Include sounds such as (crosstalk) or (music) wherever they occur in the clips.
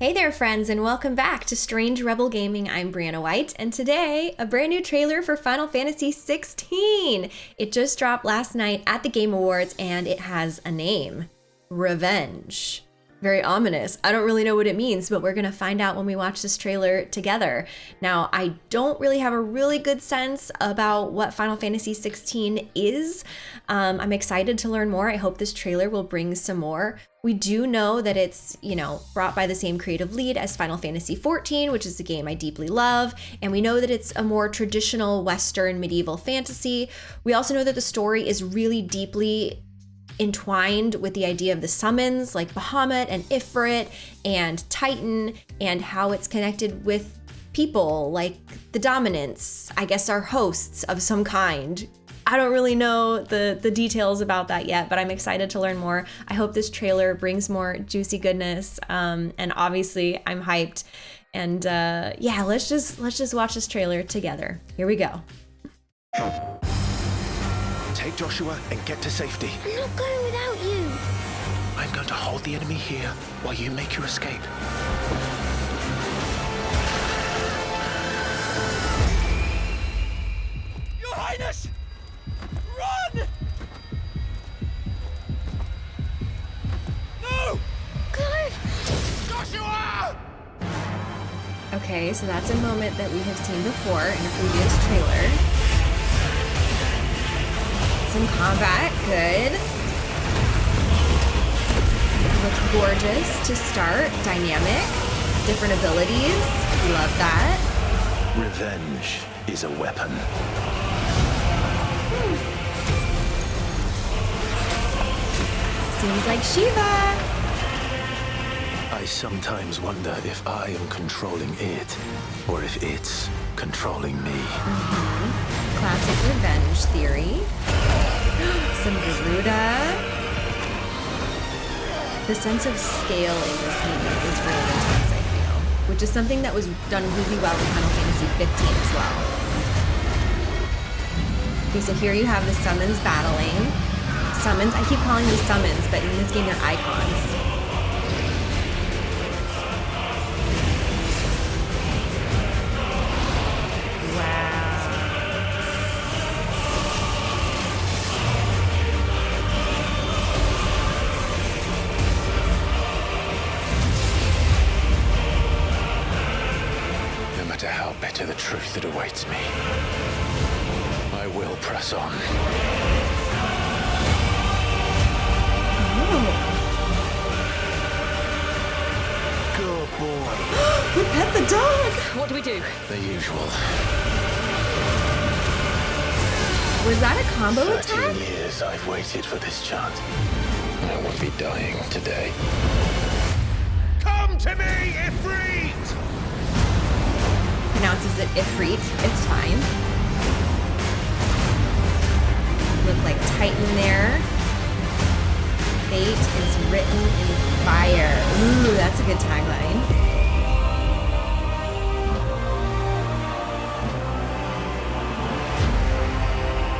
Hey there, friends, and welcome back to Strange Rebel Gaming. I'm Brianna White, and today, a brand new trailer for Final Fantasy XVI. It just dropped last night at the Game Awards, and it has a name Revenge. Very ominous. I don't really know what it means, but we're gonna find out when we watch this trailer together. Now, I don't really have a really good sense about what Final Fantasy XVI is. Um, I'm excited to learn more. I hope this trailer will bring some more. We do know that it's, you know, brought by the same creative lead as Final Fantasy XIV, which is a game I deeply love, and we know that it's a more traditional Western medieval fantasy. We also know that the story is really deeply entwined with the idea of the summons like Bahamut and Ifrit and Titan and how it's connected with people like the dominants, I guess are hosts of some kind. I don't really know the, the details about that yet, but I'm excited to learn more. I hope this trailer brings more juicy goodness. Um, and obviously I'm hyped. And uh, yeah, let's just let's just watch this trailer together. Here we go. Take Joshua and get to safety. I'm not going without you. I'm going to hold the enemy here while you make your escape. Your Highness! Run! No! Clive! Joshua! Okay, so that's a moment that we have seen before in a previous trailer. Some combat, good. Looks gorgeous to start, dynamic, different abilities, love that. Revenge is a weapon. Seems like Shiva. I sometimes wonder if I am controlling it, or if it's controlling me. Mm-hmm. Classic revenge theory. Some Garuda. The sense of scale in this game is really intense, I feel. Which is something that was done really well in Final Fantasy 15 as well. Okay, so here you have the summons battling. Summons, I keep calling these summons, but in this game they're icons. Matter how bitter the truth that awaits me, I will press on. Oh, Good boy. we pet the dog! What do we do? The usual. Was that a combo Thirteen attack? years I've waited for this chance. I won't be dying today. Come to me, Ifrit! Pronounces it Ifrit. It's fine. Look like Titan there. Fate is written in fire. Ooh, that's a good tagline.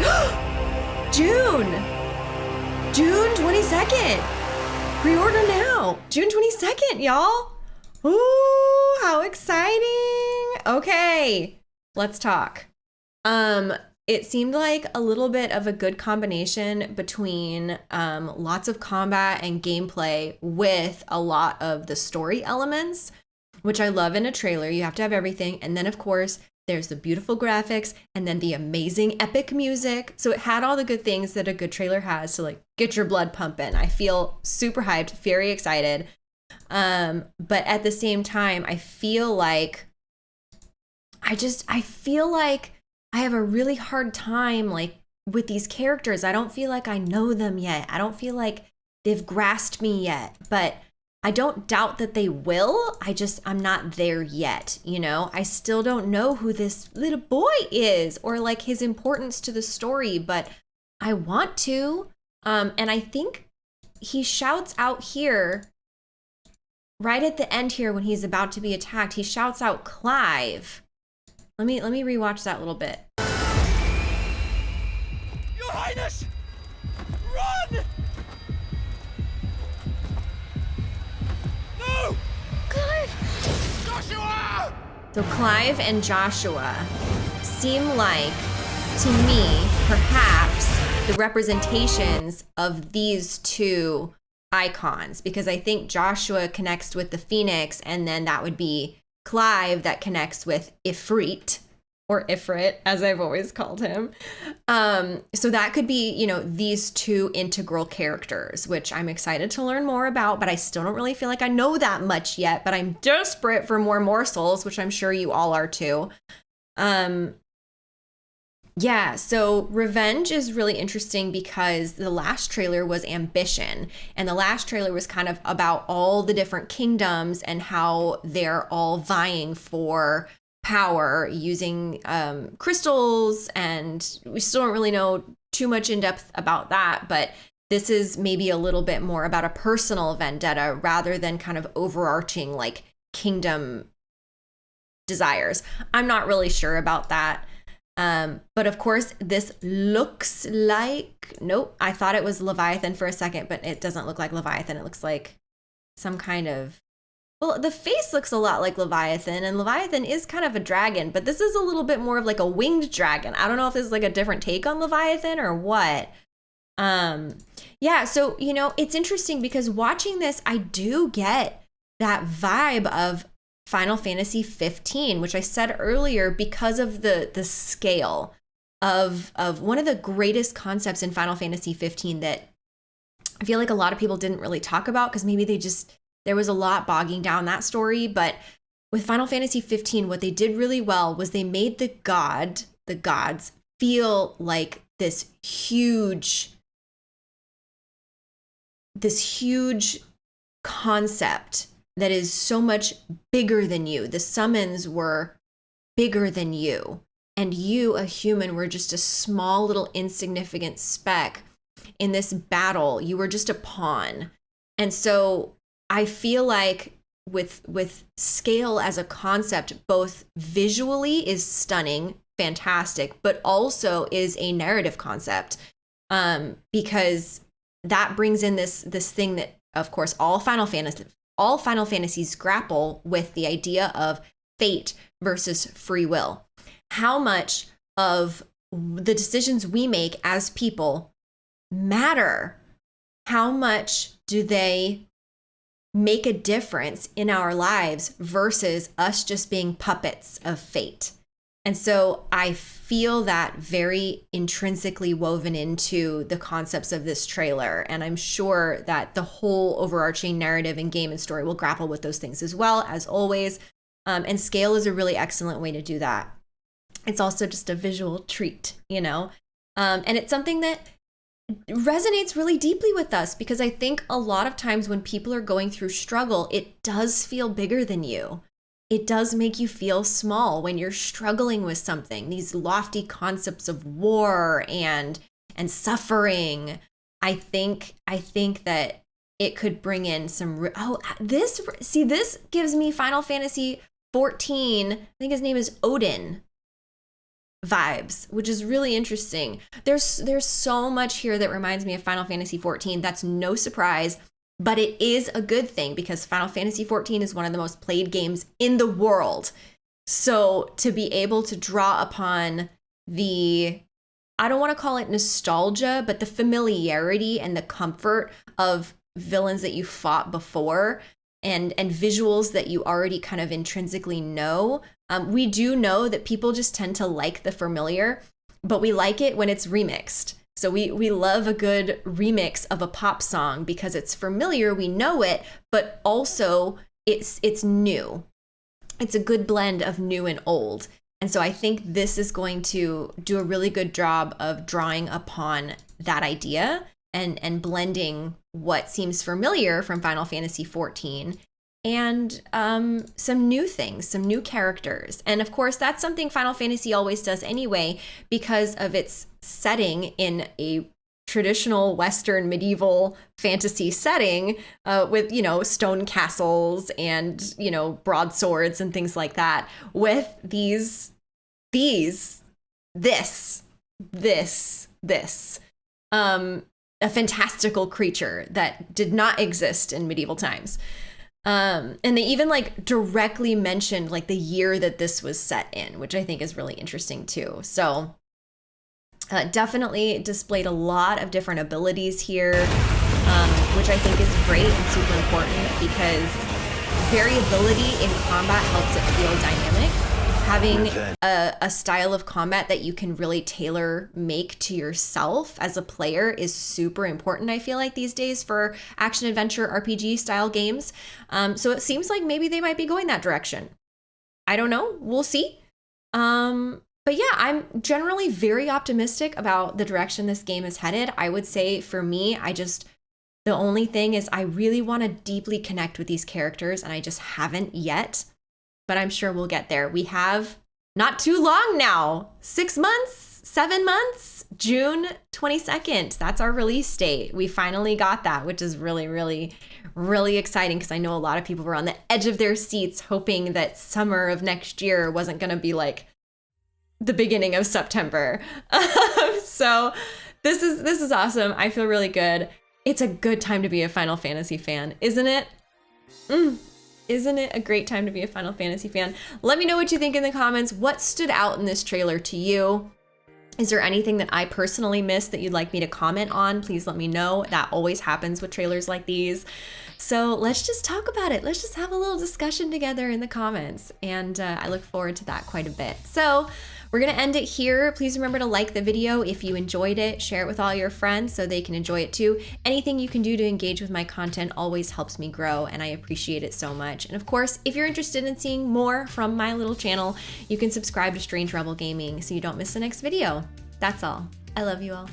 (gasps) June! June 22nd! Pre-order now! June 22nd, y'all! Ooh, how exciting! Okay, let's talk. Um, it seemed like a little bit of a good combination between um, lots of combat and gameplay with a lot of the story elements, which I love in a trailer. You have to have everything. And then, of course, there's the beautiful graphics and then the amazing epic music. So it had all the good things that a good trailer has to like get your blood pumping. I feel super hyped, very excited. Um, but at the same time, I feel like I just I feel like I have a really hard time like with these characters. I don't feel like I know them yet. I don't feel like they've grasped me yet. But I don't doubt that they will. I just I'm not there yet, you know? I still don't know who this little boy is or like his importance to the story, but I want to. Um and I think he shouts out here right at the end here when he's about to be attacked. He shouts out Clive. Let me let me rewatch that a little bit. Your Highness! Run! No! Clive! So Clive and Joshua seem like, to me, perhaps the representations of these two icons because I think Joshua connects with the Phoenix, and then that would be Clive that connects with Ifrit or Ifrit, as I've always called him. Um, so that could be, you know, these two integral characters, which I'm excited to learn more about, but I still don't really feel like I know that much yet. But I'm desperate for more morsels, which I'm sure you all are too. Um, yeah, so Revenge is really interesting because the last trailer was Ambition, and the last trailer was kind of about all the different kingdoms and how they're all vying for power using um, crystals. And we still don't really know too much in depth about that, but this is maybe a little bit more about a personal vendetta rather than kind of overarching like kingdom desires. I'm not really sure about that. Um, but of course, this looks like nope. I thought it was Leviathan for a second, but it doesn't look like Leviathan. It looks like some kind of well, the face looks a lot like Leviathan, and Leviathan is kind of a dragon, but this is a little bit more of like a winged dragon. I don't know if this is like a different take on Leviathan or what. Um, yeah, so you know, it's interesting because watching this, I do get that vibe of Final Fantasy 15, which I said earlier because of the the scale of of one of the greatest concepts in Final Fantasy 15 that I feel like a lot of people didn't really talk about because maybe they just there was a lot bogging down that story, but with Final Fantasy 15 what they did really well was they made the god, the gods feel like this huge this huge concept that is so much bigger than you. The summons were bigger than you. And you, a human, were just a small little insignificant speck in this battle. You were just a pawn. And so I feel like with with scale as a concept both visually is stunning fantastic but also is a narrative concept um because that brings in this this thing that of course all final fantasy all final fantasies grapple with the idea of fate versus free will how much of the decisions we make as people matter how much do they make a difference in our lives versus us just being puppets of fate. And so I feel that very intrinsically woven into the concepts of this trailer. And I'm sure that the whole overarching narrative and game and story will grapple with those things as well, as always. Um, and scale is a really excellent way to do that. It's also just a visual treat, you know? Um, and it's something that resonates really deeply with us because I think a lot of times when people are going through struggle, it does feel bigger than you. It does make you feel small when you're struggling with something. These lofty concepts of war and and suffering. I think I think that it could bring in some oh uh, this see this gives me Final Fantasy 14. I think his name is Odin vibes, which is really interesting. There's there's so much here that reminds me of Final Fantasy 14. That's no surprise, but it is a good thing because Final Fantasy 14 is one of the most played games in the world. So to be able to draw upon the I don't want to call it nostalgia, but the familiarity and the comfort of villains that you fought before and and visuals that you already kind of intrinsically know um, we do know that people just tend to like the familiar, but we like it when it's remixed. So we we love a good remix of a pop song because it's familiar, we know it, but also it's it's new. It's a good blend of new and old. And so I think this is going to do a really good job of drawing upon that idea and and blending what seems familiar from Final Fantasy 14 and um, some new things, some new characters. And of course, that's something Final Fantasy always does anyway because of its setting in a traditional Western medieval fantasy setting uh, with, you know, stone castles and, you know, broadswords and things like that, with these, these, this, this, this. Um, a fantastical creature that did not exist in medieval times. Um, and they even like directly mentioned like the year that this was set in, which I think is really interesting too. So uh, definitely displayed a lot of different abilities here, um, which I think is great and super important because variability in combat helps it feel dynamic. Having a, a style of combat that you can really tailor make to yourself as a player is super important, I feel like, these days for action adventure RPG style games. Um, so it seems like maybe they might be going that direction. I don't know. We'll see. Um, but yeah, I'm generally very optimistic about the direction this game is headed. I would say for me, I just the only thing is I really want to deeply connect with these characters and I just haven't yet. But I'm sure we'll get there. We have not too long now. 6 months, 7 months, June 22nd. That's our release date. We finally got that, which is really really really exciting because I know a lot of people were on the edge of their seats hoping that summer of next year wasn't going to be like the beginning of September. (laughs) so this is this is awesome. I feel really good. It's a good time to be a Final Fantasy fan, isn't it? Mm. Isn't it a great time to be a Final Fantasy fan? Let me know what you think in the comments. What stood out in this trailer to you? Is there anything that I personally missed that you'd like me to comment on? Please let me know. That always happens with trailers like these. So let's just talk about it. Let's just have a little discussion together in the comments. And uh, I look forward to that quite a bit. So we're going to end it here. Please remember to like the video if you enjoyed it. Share it with all your friends so they can enjoy it too. Anything you can do to engage with my content always helps me grow and I appreciate it so much. And of course, if you're interested in seeing more from my little channel, you can subscribe to Strange Rebel Gaming so you don't miss the next video. That's all. I love you all.